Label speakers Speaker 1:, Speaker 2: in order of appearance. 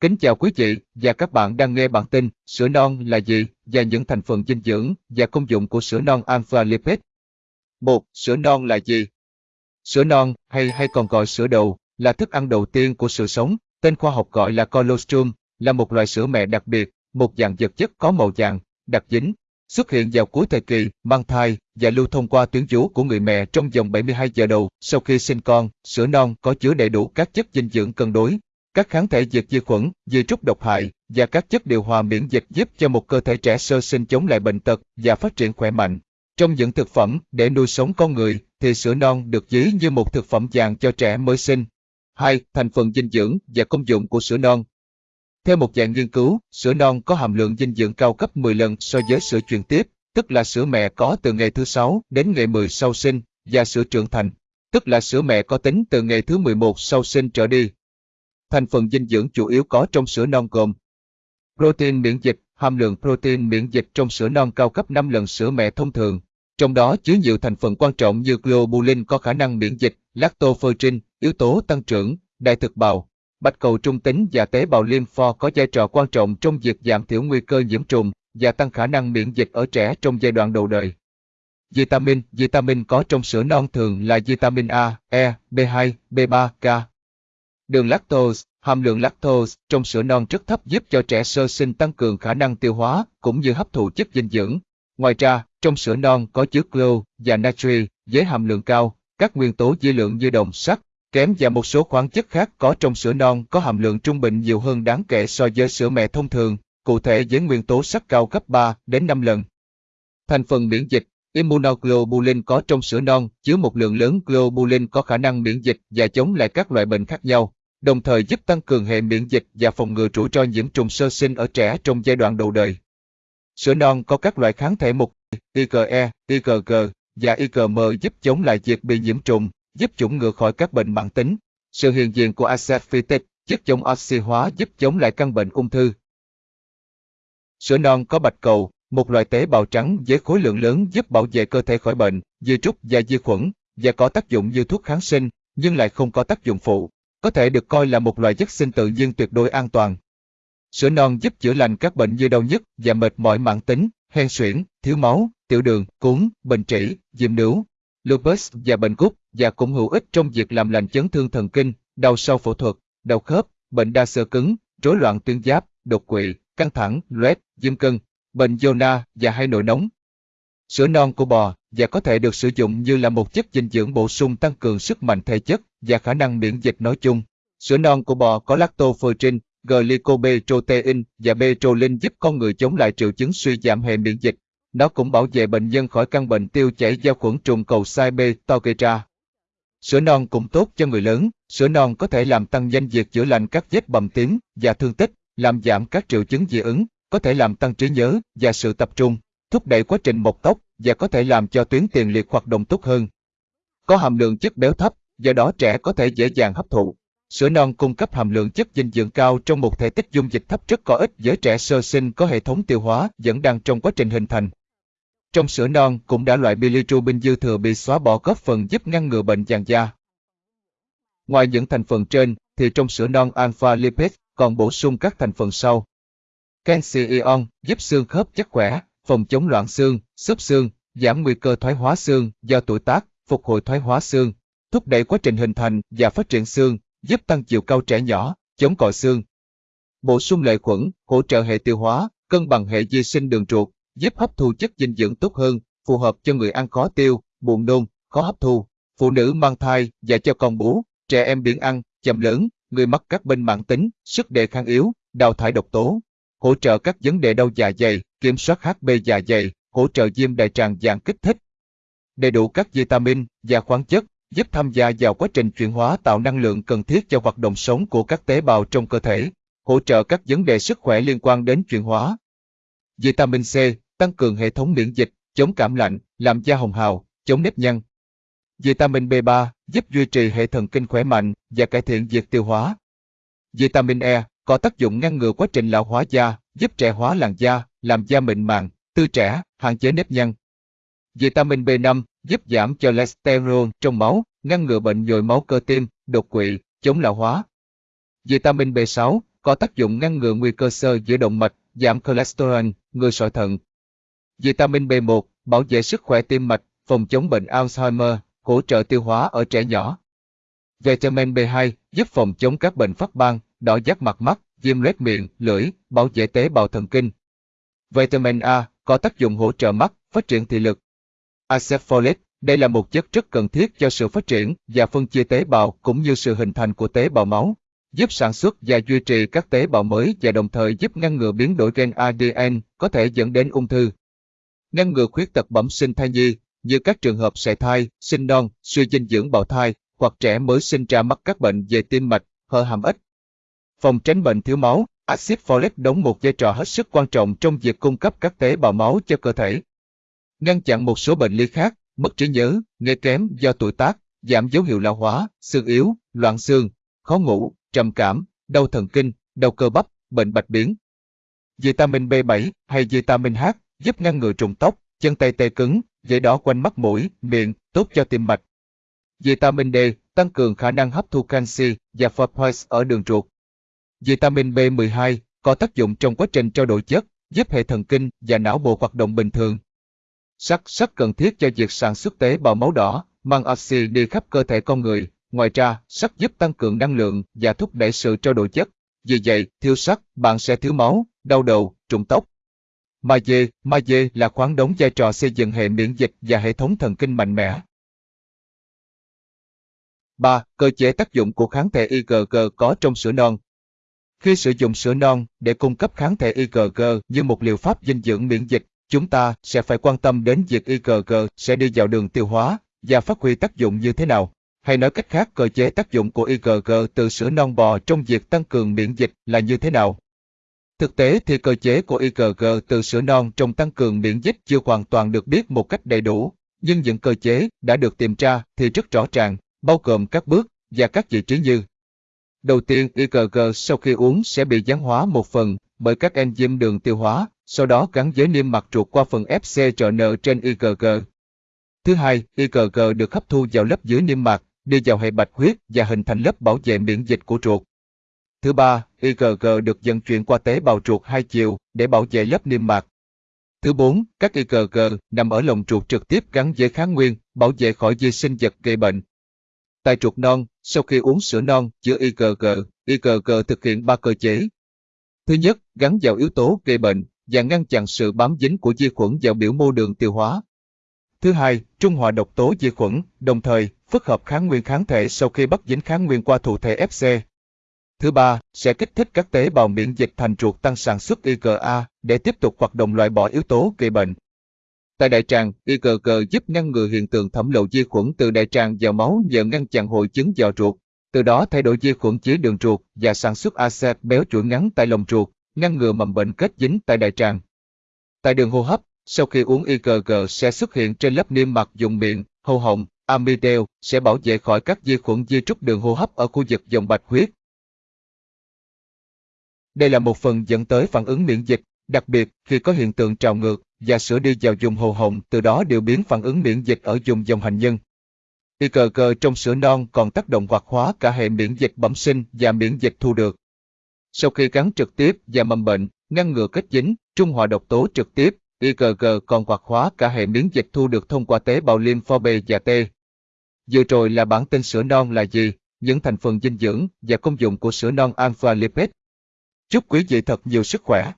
Speaker 1: Kính chào quý vị và các bạn đang nghe bản tin sữa non là gì và những thành phần dinh dưỡng và công dụng của sữa non alpha lipid. 1. Sữa non là gì? Sữa non, hay hay còn gọi sữa đầu, là thức ăn đầu tiên của sự sống, tên khoa học gọi là colostrum, là một loại sữa mẹ đặc biệt, một dạng vật chất có màu vàng, đặc dính, xuất hiện vào cuối thời kỳ mang thai và lưu thông qua tuyến vú của người mẹ trong vòng 72 giờ đầu sau khi sinh con. Sữa non có chứa đầy đủ các chất dinh dưỡng cân đối, các kháng thể diệt vi khuẩn, diệt trúc độc hại và các chất điều hòa miễn dịch giúp cho một cơ thể trẻ sơ sinh chống lại bệnh tật và phát triển khỏe mạnh. Trong những thực phẩm để nuôi sống con người thì sữa non được ví như một thực phẩm vàng cho trẻ mới sinh. 2. Thành phần dinh dưỡng và công dụng của sữa non theo một dạng nghiên cứu, sữa non có hàm lượng dinh dưỡng cao gấp 10 lần so với sữa truyền tiếp, tức là sữa mẹ có từ ngày thứ 6 đến ngày 10 sau sinh, và sữa trưởng thành, tức là sữa mẹ có tính từ ngày thứ 11 sau sinh trở đi. Thành phần dinh dưỡng chủ yếu có trong sữa non gồm Protein miễn dịch, hàm lượng protein miễn dịch trong sữa non cao gấp 5 lần sữa mẹ thông thường, trong đó chứa nhiều thành phần quan trọng như globulin có khả năng miễn dịch, lactoferrin, yếu tố tăng trưởng, đại thực bào, Bạch cầu trung tính và tế bào lympho có vai trò quan trọng trong việc giảm thiểu nguy cơ nhiễm trùng và tăng khả năng miễn dịch ở trẻ trong giai đoạn đầu đời. Vitamin Vitamin có trong sữa non thường là vitamin A, E, B2, B3, K. Đường lactose Hàm lượng lactose trong sữa non rất thấp giúp cho trẻ sơ sinh tăng cường khả năng tiêu hóa cũng như hấp thụ chất dinh dưỡng. Ngoài ra, trong sữa non có chứa clo và natri với hàm lượng cao, các nguyên tố dư lượng như đồng sắt, kém và một số khoáng chất khác có trong sữa non có hàm lượng trung bình nhiều hơn đáng kể so với sữa mẹ thông thường, cụ thể với nguyên tố sắt cao gấp 3 đến 5 lần. Thành phần miễn dịch Immunoglobulin có trong sữa non chứa một lượng lớn globulin có khả năng miễn dịch và chống lại các loại bệnh khác nhau, đồng thời giúp tăng cường hệ miễn dịch và phòng ngừa rủi ro nhiễm trùng sơ sinh ở trẻ trong giai đoạn đầu đời. Sữa non có các loại kháng thể mục IgE, IgG và IgM giúp chống lại việc bị nhiễm trùng, giúp chủng ngừa khỏi các bệnh mãn tính. Sự hiện diện của acid phytic, chất chống oxy hóa giúp chống lại căn bệnh ung thư. Sữa non có bạch cầu, một loại tế bào trắng với khối lượng lớn giúp bảo vệ cơ thể khỏi bệnh, vi trúc và vi khuẩn, và có tác dụng như thuốc kháng sinh, nhưng lại không có tác dụng phụ. Có thể được coi là một loại chất sinh tự nhiên tuyệt đối an toàn. Sữa non giúp chữa lành các bệnh như đau nhức và mệt mỏi mãn tính, hen suyễn, thiếu máu, tiểu đường, cúm, bệnh trĩ, diêm nướu, lupus và bệnh gút và cũng hữu ích trong việc làm lành chấn thương thần kinh, đau sau phẫu thuật, đau khớp, bệnh đa xơ cứng, rối loạn tuyến giáp, đột quỵ, căng thẳng, loét, viêm cân, bệnh zona và hay nổi nóng. Sữa non của bò và có thể được sử dụng như là một chất dinh dưỡng bổ sung tăng cường sức mạnh thể chất và khả năng miễn dịch nói chung. Sữa non của bò có lactoferrin, glycoprotein và petrolin giúp con người chống lại triệu chứng suy giảm hệ miễn dịch, nó cũng bảo vệ bệnh nhân khỏi căn bệnh tiêu chảy do khuẩn trùng cầu sai B Togetra. Sữa non cũng tốt cho người lớn, sữa non có thể làm tăng nhanh việc chữa lành các vết bầm tím và thương tích, làm giảm các triệu chứng dị ứng, có thể làm tăng trí nhớ và sự tập trung, thúc đẩy quá trình mọc tóc và có thể làm cho tuyến tiền liệt hoạt động tốt hơn. Có hàm lượng chất béo thấp, do đó trẻ có thể dễ dàng hấp thụ. Sữa non cung cấp hàm lượng chất dinh dưỡng cao trong một thể tích dung dịch thấp rất có ích với trẻ sơ sinh có hệ thống tiêu hóa vẫn đang trong quá trình hình thành. Trong sữa non cũng đã loại bilirubin dư thừa bị xóa bỏ góp phần giúp ngăn ngừa bệnh vàng da. Ngoài những thành phần trên, thì trong sữa non alpha lipid còn bổ sung các thành phần sau. Canxi ion giúp xương khớp chắc khỏe, phòng chống loạn xương, xốp xương, giảm nguy cơ thoái hóa xương do tuổi tác, phục hồi thoái hóa xương, thúc đẩy quá trình hình thành và phát triển xương, giúp tăng chiều cao trẻ nhỏ, chống còi xương. Bổ sung lợi khuẩn, hỗ trợ hệ tiêu hóa, cân bằng hệ vi sinh đường ruột, giúp hấp thu chất dinh dưỡng tốt hơn, phù hợp cho người ăn khó tiêu, buồn nôn, khó hấp thu, phụ nữ mang thai và cho con bú, trẻ em biến ăn, chậm lớn, người mắc các bệnh mãn tính, sức đề kháng yếu, đào thải độc tố, hỗ trợ các vấn đề đau dạ dày, kiểm soát HB dạ dày, hỗ trợ viêm đại tràng dạng kích thích. Đầy đủ các vitamin và khoáng chất giúp tham gia vào quá trình chuyển hóa tạo năng lượng cần thiết cho hoạt động sống của các tế bào trong cơ thể, hỗ trợ các vấn đề sức khỏe liên quan đến chuyển hóa. Vitamin C tăng cường hệ thống miễn dịch, chống cảm lạnh, làm da hồng hào, chống nếp nhăn. Vitamin B3 giúp duy trì hệ thần kinh khỏe mạnh và cải thiện việc tiêu hóa. Vitamin E có tác dụng ngăn ngừa quá trình lão hóa da, giúp trẻ hóa làn da, làm da mịn màng, tươi trẻ, hạn chế nếp nhăn. Vitamin B5 giúp giảm cholesterol trong máu, ngăn ngừa bệnh nhồi máu cơ tim, đột quỵ, chống lão hóa. Vitamin B6 có tác dụng ngăn ngừa nguy cơ sơ giữa động mạch, giảm cholesterol, ngừa sỏi thận. Vitamin B1, bảo vệ sức khỏe tim mạch, phòng chống bệnh Alzheimer, hỗ trợ tiêu hóa ở trẻ nhỏ. Vitamin B2 giúp phòng chống các bệnh phát ban, đỏ giác mặt mắt, viêm loét miệng, lưỡi, bảo vệ tế bào thần kinh. Vitamin A có tác dụng hỗ trợ mắt, phát triển thị lực. Acid đây là một chất rất cần thiết cho sự phát triển và phân chia tế bào cũng như sự hình thành của tế bào máu, giúp sản xuất và duy trì các tế bào mới và đồng thời giúp ngăn ngừa biến đổi gen ADN có thể dẫn đến ung thư. Ngăn ngừa khuyết tật bẩm sinh thai nhi, như các trường hợp sảy thai, sinh non, suy dinh dưỡng bào thai hoặc trẻ mới sinh ra mắc các bệnh về tim mạch, hở hàm ếch. Phòng tránh bệnh thiếu máu, axit folic đóng một vai trò hết sức quan trọng trong việc cung cấp các tế bào máu cho cơ thể. Ngăn chặn một số bệnh lý khác, mất trí nhớ, nghe kém do tuổi tác, giảm dấu hiệu lão hóa, xương yếu, loạn xương, khó ngủ, trầm cảm, đau thần kinh, đau cơ bắp, bệnh bạch biến. Vitamin B7 hay vitamin H giúp ngăn ngừa trùng tóc, chân tay tê cứng, dễ đỏ quanh mắt mũi, miệng, tốt cho tim mạch. Vitamin D tăng cường khả năng hấp thu canxi và phosphorus ở đường ruột. Vitamin B12 có tác dụng trong quá trình trao đổi chất, giúp hệ thần kinh và não bộ hoạt động bình thường. Sắt sắt cần thiết cho việc sản xuất tế bào máu đỏ, mang oxy đi khắp cơ thể con người. Ngoài ra, sắt giúp tăng cường năng lượng và thúc đẩy sự trao đổi chất. Vì vậy, thiếu sắt, bạn sẽ thiếu máu, đau đầu, trụng tóc. Magie, magie là khoáng đóng vai trò xây dựng hệ miễn dịch và hệ thống thần kinh mạnh mẽ. 3. Cơ chế tác dụng của kháng thể IgG có trong sữa non. Khi sử dụng sữa non để cung cấp kháng thể IgG như một liệu pháp dinh dưỡng miễn dịch, chúng ta sẽ phải quan tâm đến việc IgG sẽ đi vào đường tiêu hóa và phát huy tác dụng như thế nào. Hay nói cách khác cơ chế tác dụng của IgG từ sữa non bò trong việc tăng cường miễn dịch là như thế nào. Thực tế thì cơ chế của IgG từ sữa non trong tăng cường miễn dịch chưa hoàn toàn được biết một cách đầy đủ, nhưng những cơ chế đã được tìm ra thì rất rõ ràng, bao gồm các bước và các vị trí như Đầu tiên, IgG sau khi uống sẽ bị gián hóa một phần bởi các enzyme đường tiêu hóa, sau đó gắn với niêm mạc ruột qua phần FcRn trên IgG. Thứ hai, IgG được hấp thu vào lớp dưới niêm mạc, đi vào hệ bạch huyết và hình thành lớp bảo vệ miễn dịch của ruột. Thứ ba, IgG được vận chuyển qua tế bào ruột hai chiều để bảo vệ lớp niêm mạc. Thứ bốn, các IgG nằm ở lồng ruột trực tiếp gắn với kháng nguyên, bảo vệ khỏi vi sinh vật gây bệnh. Tại ruột non, sau khi uống sữa non chứa IgG, IgG thực hiện ba cơ chế. Thứ nhất, gắn vào yếu tố gây bệnh và ngăn chặn sự bám dính của vi khuẩn vào biểu mô đường tiêu hóa. Thứ hai, trung hòa độc tố vi khuẩn, đồng thời phức hợp kháng nguyên kháng thể sau khi bắt dính kháng nguyên qua thụ thể FC. Thứ ba, sẽ kích thích các tế bào miễn dịch thành ruột tăng sản xuất IgA để tiếp tục hoạt động loại bỏ yếu tố gây bệnh. Tại đại tràng, IgG giúp ngăn ngừa hiện tượng thẩm lậu vi khuẩn từ đại tràng vào máu nhờ ngăn chặn hội chứng giò ruột, từ đó thay đổi vi khuẩn chế đường ruột và sản xuất axit béo chuỗi ngắn tại lồng ruột, ngăn ngừa mầm bệnh kết dính tại đại tràng. Tại đường hô hấp, sau khi uống IgG sẽ xuất hiện trên lớp niêm mạc dùng miệng, hầu họng, amidel sẽ bảo vệ khỏi các vi khuẩn di trúc đường hô hấp ở khu vực dòng bạch huyết. Đây là một phần dẫn tới phản ứng miễn dịch, đặc biệt khi có hiện tượng trào ngược và sữa đi vào dùng hồ họng từ đó điều biến phản ứng miễn dịch ở dùng dòng hành nhân. IgG trong sữa non còn tác động hoạt hóa cả hệ miễn dịch bẩm sinh và miễn dịch thu được. Sau khi gắn trực tiếp và mầm bệnh, ngăn ngừa kết dính, trung hòa độc tố trực tiếp, IgG còn hoạt hóa cả hệ miễn dịch thu được thông qua tế bào lympho B và T. Vừa rồi là bản tin sữa non là gì, những thành phần dinh dưỡng và công dụng của sữa non alpha lipid. Chúc quý vị thật nhiều sức khỏe.